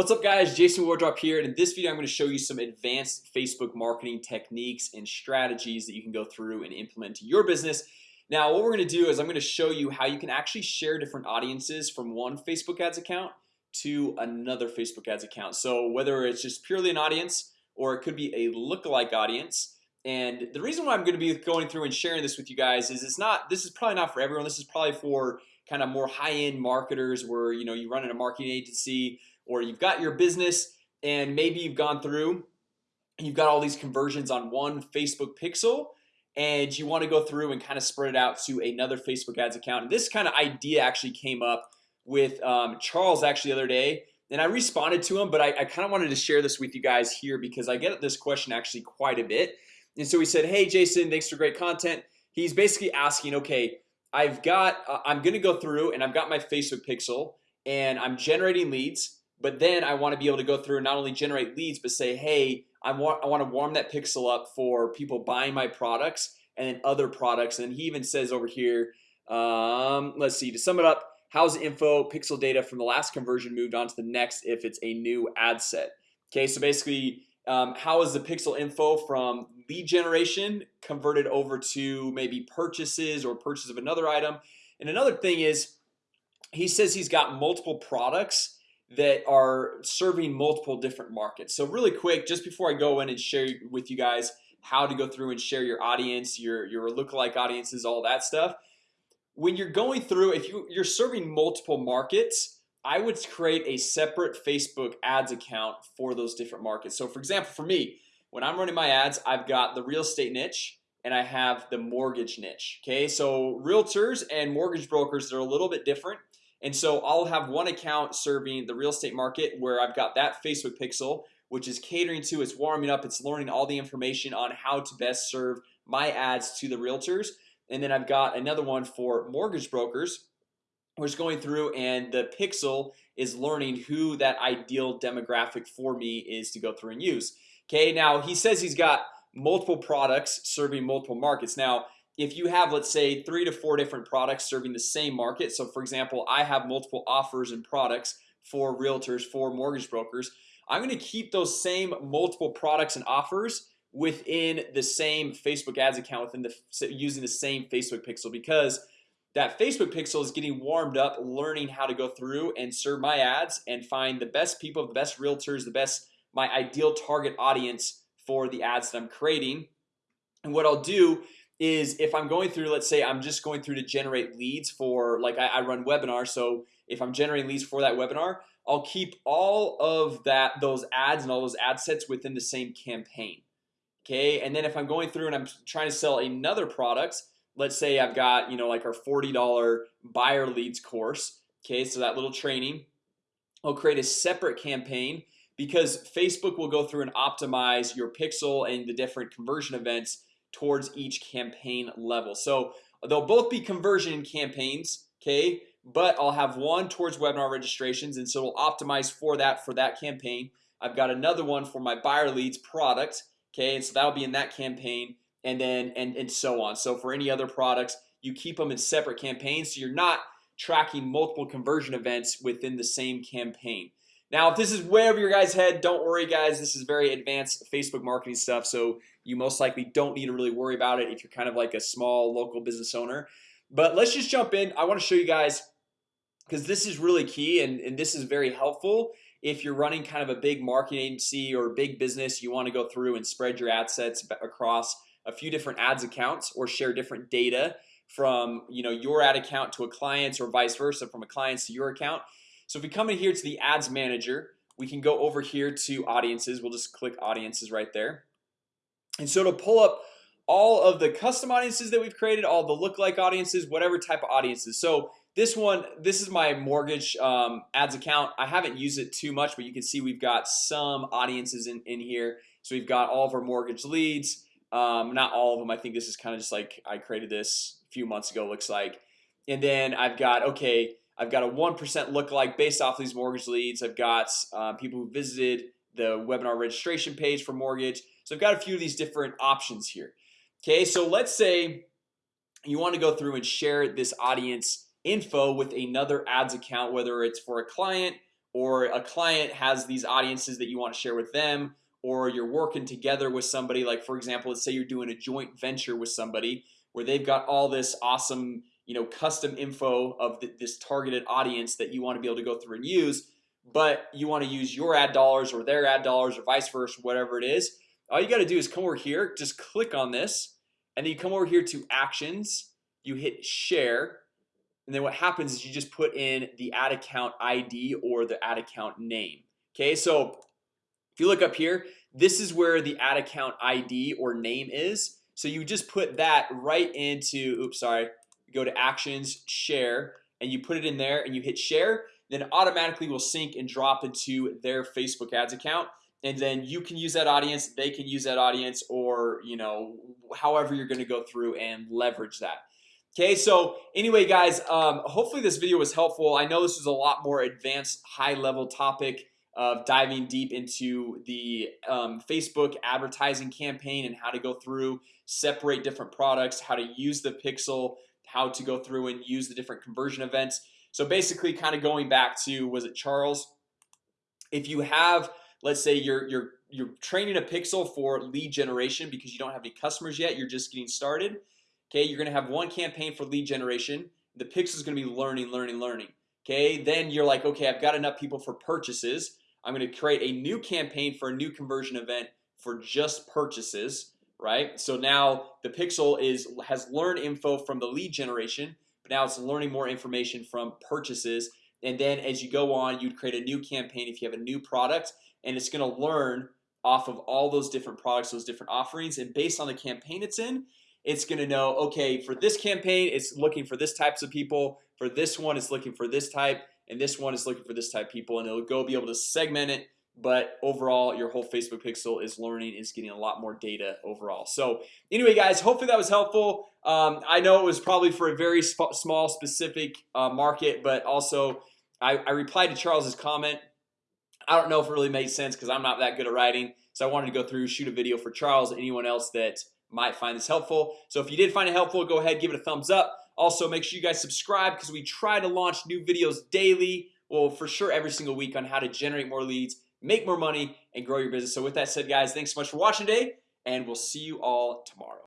What's up guys? Jason Wardrop here and in this video I'm going to show you some advanced Facebook marketing techniques and strategies that you can go through and implement to your business. Now what we're going to do is I'm going to show you how you can actually share different audiences from one Facebook ads account to another Facebook ads account. So whether it's just purely an audience or it could be a lookalike audience and the reason why I'm going to be going through and sharing this with you guys is it's not this is probably not for everyone. This is probably for kind of more high-end marketers where you know you run in a marketing agency or you've got your business and maybe you've gone through You've got all these conversions on one Facebook pixel and you want to go through and kind of spread it out to another Facebook ads account. And this kind of idea actually came up with um, Charles actually the other day and I responded to him But I, I kind of wanted to share this with you guys here because I get this question actually quite a bit. And so he said hey Jason thanks for great content. He's basically asking okay I've got uh, I'm gonna go through and I've got my Facebook pixel and I'm generating leads but then I want to be able to go through and not only generate leads but say hey I want I want to warm that pixel up for people buying my products and then other products. And he even says over here um, let's see to sum it up how's info pixel data from the last conversion moved on to the next if it's a new ad set? Okay, so basically um, how is the pixel info from lead generation converted over to maybe purchases or purchase of another item? And another thing is he says he's got multiple products that are serving multiple different markets. So really quick just before I go in and share with you guys how to go through and share your audience your your lookalike audiences all that stuff when you're going through if you you're serving multiple markets I would create a separate Facebook ads account for those different markets. So for example for me when I'm running my ads I've got the real estate niche and I have the mortgage niche Okay, so realtors and mortgage brokers they're a little bit different and so I'll have one account serving the real estate market where I've got that Facebook pixel which is catering to it's warming up It's learning all the information on how to best serve my ads to the realtors. And then I've got another one for mortgage brokers Which is going through and the pixel is learning who that ideal demographic for me is to go through and use. Okay, now he says he's got multiple products serving multiple markets. Now if you have let's say three to four different products serving the same market so for example I have multiple offers and products for realtors for mortgage brokers I'm going to keep those same multiple products and offers within the same Facebook ads account within the using the same Facebook pixel because that Facebook pixel is getting warmed up learning how to go through and serve my ads and find the best people the best realtors the best my ideal target audience for the ads that I'm creating. And what I'll do is if I'm going through let's say I'm just going through to generate leads for like I, I run webinars So if I'm generating leads for that webinar I'll keep all of that those ads and all those ad sets within the same campaign Okay, and then if I'm going through and I'm trying to sell another product Let's say I've got you know like our $40 buyer leads course Okay, so that little training I'll create a separate campaign because Facebook will go through and optimize your pixel and the different conversion events towards each campaign level. So they'll both be conversion campaigns Okay, but I'll have one towards webinar registrations and so we'll optimize for that for that campaign. I've got another one for my buyer leads product Okay, and so that'll be in that campaign and then and and so on. So for any other products you keep them in separate campaigns so you're not tracking multiple conversion events within the same campaign now if this is way over your guys head don't worry guys. This is very advanced Facebook marketing stuff so you most likely don't need to really worry about it if you're kind of like a small local business owner. But let's just jump in. I want to show you guys because this is really key and, and this is very helpful. If you're running kind of a big marketing agency or big business you want to go through and spread your ad sets across a few different ads accounts or share different data from you know your ad account to a client's or vice versa from a client's to your account so if we come in here to the ads manager we can go over here to audiences. We'll just click audiences right there. And so to pull up all of the custom audiences that we've created all the look-like audiences whatever type of audiences. So this one this is my mortgage um, ads account. I haven't used it too much but you can see we've got some audiences in, in here. So we've got all of our mortgage leads. Um, not all of them. I think this is kind of just like I created this a few months ago looks like. And then I've got okay I've got a 1% look like based off these mortgage leads. I've got uh, people who visited the webinar registration page for mortgage. So I've got a few of these different options here. Okay, so let's say you want to go through and share this audience info with another ads account whether it's for a client or a client has these audiences that you want to share with them or you're working together with somebody. Like for example Let's say you're doing a joint venture with somebody where they've got all this awesome You know custom info of the, this targeted audience that you want to be able to go through and use But you want to use your ad dollars or their ad dollars or vice versa whatever it is All you got to do is come over here just click on this and then you come over here to actions you hit share and then what happens is you just put in the ad account ID or the ad account name Okay, so if you look up here this is where the ad account ID or name is so you just put that right into oops sorry go to actions share and you put it in there and you hit share then automatically will sync and drop into their Facebook ads account. And then you can use that audience they can use that audience or you know however you're gonna go through and leverage that. Okay, so anyway guys, um, hopefully this video was helpful. I know this is a lot more advanced high-level topic of diving deep into the um, Facebook advertising campaign and how to go through separate different products how to use the pixel how to go through and use the different conversion events. So basically kind of going back to was it Charles? If you have let's say you're you're you're training a pixel for lead generation because you don't have any customers yet you're just getting started Okay, you're gonna have one campaign for lead generation. The pixel is gonna be learning learning learning Okay, then you're like okay I've got enough people for purchases. I'm gonna create a new campaign for a new conversion event for just purchases right? So now the pixel is has learned info from the lead generation but now it's learning more information from purchases. And then as you go on you'd create a new campaign if you have a new product and it's gonna learn off of all those different products those different offerings. And based on the campaign it's in it's gonna know okay for this campaign It's looking for this types of people. For this one It's looking for this type. And this one is looking for this type people. And it'll go be able to segment it but overall your whole Facebook pixel is learning is getting a lot more data overall. So anyway guys hopefully that was helpful. Um, I know it was probably for a very sp small specific uh, market but also I, I replied to Charles's comment. I don't know if it really made sense because I'm not that good at writing so I wanted to go through shoot a video for Charles anyone else that might find this helpful. So if you did find it helpful go ahead give it a thumbs up. Also make sure you guys subscribe because we try to launch new videos daily. Well for sure every single week on how to generate more leads make more money and grow your business. So with that said guys thanks so much for watching today and we'll see you all tomorrow